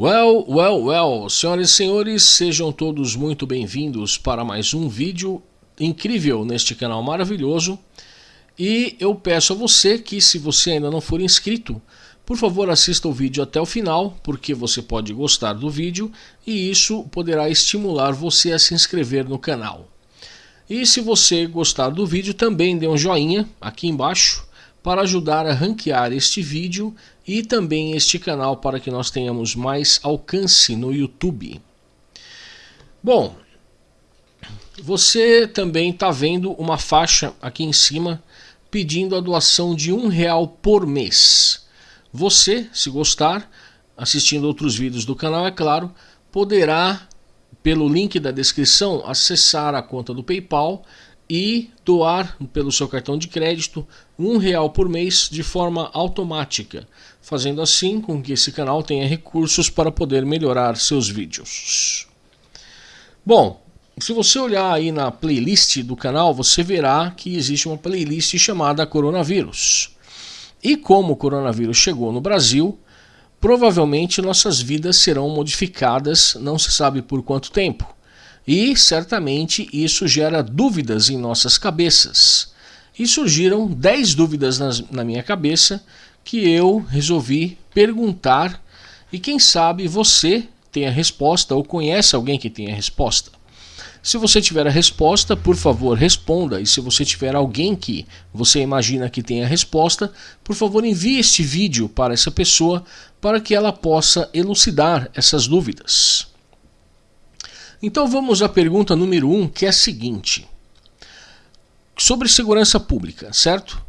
Well, well, well, senhoras e senhores, sejam todos muito bem-vindos para mais um vídeo incrível neste canal maravilhoso. E eu peço a você que, se você ainda não for inscrito, por favor assista o vídeo até o final, porque você pode gostar do vídeo e isso poderá estimular você a se inscrever no canal. E se você gostar do vídeo, também dê um joinha aqui embaixo para ajudar a ranquear este vídeo e também este canal para que nós tenhamos mais alcance no YouTube. Bom, você também está vendo uma faixa aqui em cima pedindo a doação de um real por mês. Você, se gostar, assistindo outros vídeos do canal, é claro, poderá, pelo link da descrição, acessar a conta do PayPal e doar pelo seu cartão de crédito um real por mês de forma automática, fazendo assim com que esse canal tenha recursos para poder melhorar seus vídeos. Bom, se você olhar aí na playlist do canal, você verá que existe uma playlist chamada Coronavírus. E como o coronavírus chegou no Brasil, provavelmente nossas vidas serão modificadas, não se sabe por quanto tempo. E certamente isso gera dúvidas em nossas cabeças. E surgiram 10 dúvidas nas, na minha cabeça que eu resolvi perguntar e quem sabe você tem a resposta ou conhece alguém que tem a resposta. Se você tiver a resposta, por favor, responda. E se você tiver alguém que você imagina que tem a resposta, por favor, envie este vídeo para essa pessoa para que ela possa elucidar essas dúvidas. Então vamos à pergunta número 1, um, que é a seguinte. Sobre segurança pública, certo?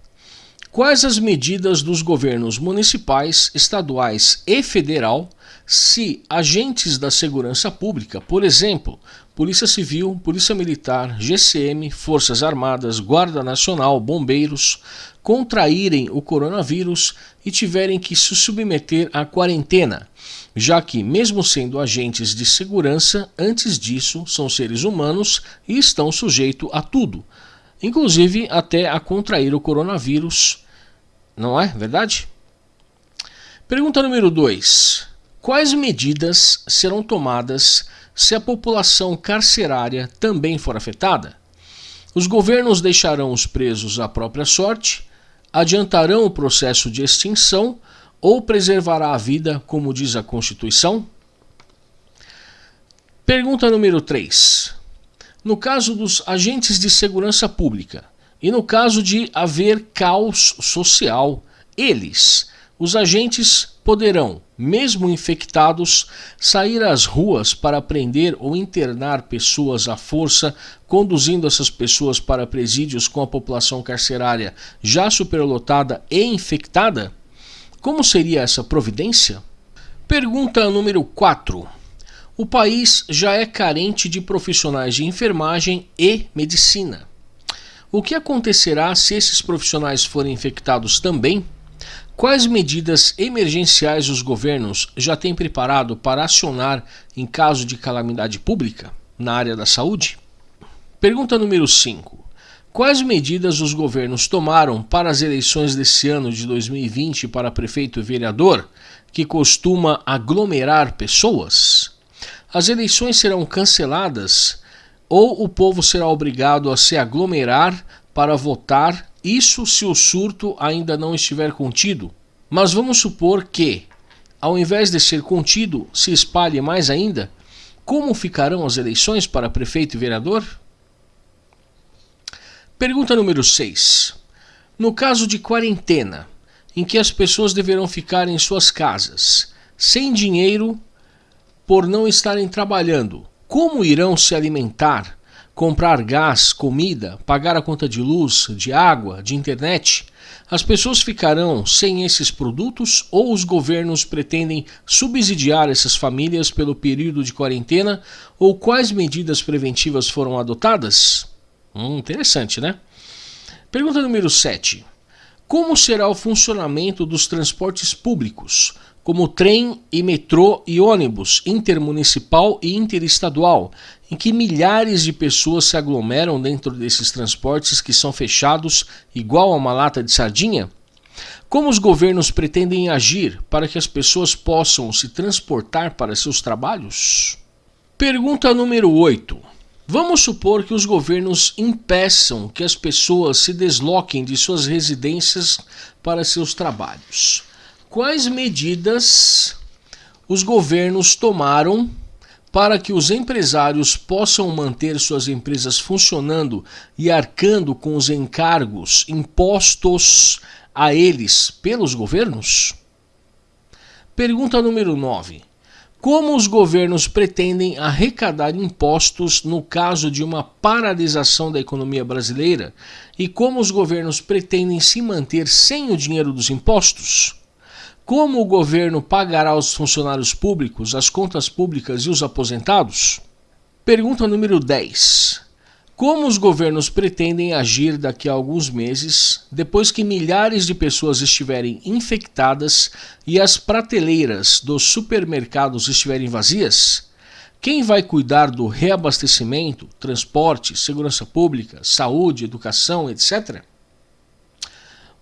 Quais as medidas dos governos municipais, estaduais e federal se agentes da segurança pública, por exemplo, Polícia Civil, Polícia Militar, GCM, Forças Armadas, Guarda Nacional, Bombeiros, contraírem o coronavírus e tiverem que se submeter à quarentena, já que, mesmo sendo agentes de segurança, antes disso são seres humanos e estão sujeitos a tudo, inclusive até a contrair o coronavírus. Não é verdade? Pergunta número 2. Quais medidas serão tomadas se a população carcerária também for afetada? Os governos deixarão os presos à própria sorte? Adiantarão o processo de extinção ou preservará a vida, como diz a Constituição? Pergunta número 3. No caso dos agentes de segurança pública e no caso de haver caos social, eles, os agentes, poderão, mesmo infectados, sair às ruas para prender ou internar pessoas à força, conduzindo essas pessoas para presídios com a população carcerária já superlotada e infectada? Como seria essa providência? Pergunta número 4. O país já é carente de profissionais de enfermagem e medicina. O que acontecerá se esses profissionais forem infectados também? Quais medidas emergenciais os governos já têm preparado para acionar em caso de calamidade pública na área da saúde? Pergunta número 5. Quais medidas os governos tomaram para as eleições desse ano de 2020 para prefeito e vereador, que costuma aglomerar pessoas? As eleições serão canceladas ou o povo será obrigado a se aglomerar para votar, isso se o surto ainda não estiver contido? Mas vamos supor que, ao invés de ser contido, se espalhe mais ainda? Como ficarão as eleições para prefeito e vereador? Pergunta número 6. No caso de quarentena, em que as pessoas deverão ficar em suas casas, sem dinheiro por não estarem trabalhando, como irão se alimentar, comprar gás, comida, pagar a conta de luz, de água, de internet? As pessoas ficarão sem esses produtos ou os governos pretendem subsidiar essas famílias pelo período de quarentena ou quais medidas preventivas foram adotadas? Hum, interessante, né? Pergunta número 7. Como será o funcionamento dos transportes públicos, como trem e metrô e ônibus intermunicipal e interestadual, em que milhares de pessoas se aglomeram dentro desses transportes que são fechados igual a uma lata de sardinha? Como os governos pretendem agir para que as pessoas possam se transportar para seus trabalhos? Pergunta número 8. Vamos supor que os governos impeçam que as pessoas se desloquem de suas residências para seus trabalhos. Quais medidas os governos tomaram para que os empresários possam manter suas empresas funcionando e arcando com os encargos impostos a eles pelos governos? Pergunta número 9. Como os governos pretendem arrecadar impostos no caso de uma paralisação da economia brasileira e como os governos pretendem se manter sem o dinheiro dos impostos? Como o governo pagará aos funcionários públicos, as contas públicas e os aposentados? Pergunta número 10. Como os governos pretendem agir daqui a alguns meses, depois que milhares de pessoas estiverem infectadas e as prateleiras dos supermercados estiverem vazias? Quem vai cuidar do reabastecimento, transporte, segurança pública, saúde, educação, etc?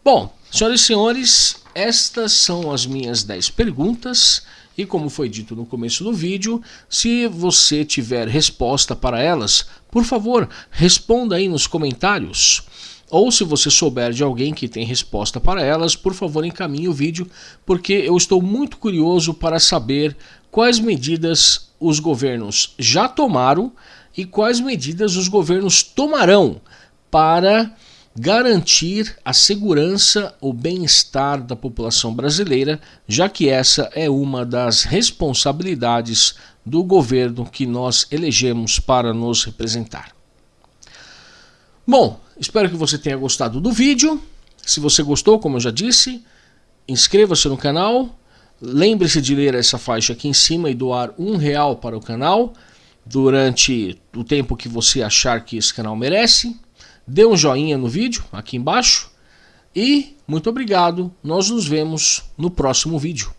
Bom, senhoras e senhores, estas são as minhas 10 perguntas. E como foi dito no começo do vídeo, se você tiver resposta para elas, por favor, responda aí nos comentários. Ou se você souber de alguém que tem resposta para elas, por favor encaminhe o vídeo, porque eu estou muito curioso para saber quais medidas os governos já tomaram e quais medidas os governos tomarão para garantir a segurança, o bem-estar da população brasileira, já que essa é uma das responsabilidades do governo que nós elegemos para nos representar. Bom, espero que você tenha gostado do vídeo. Se você gostou, como eu já disse, inscreva-se no canal. Lembre-se de ler essa faixa aqui em cima e doar um real para o canal durante o tempo que você achar que esse canal merece dê um joinha no vídeo aqui embaixo e muito obrigado. Nós nos vemos no próximo vídeo.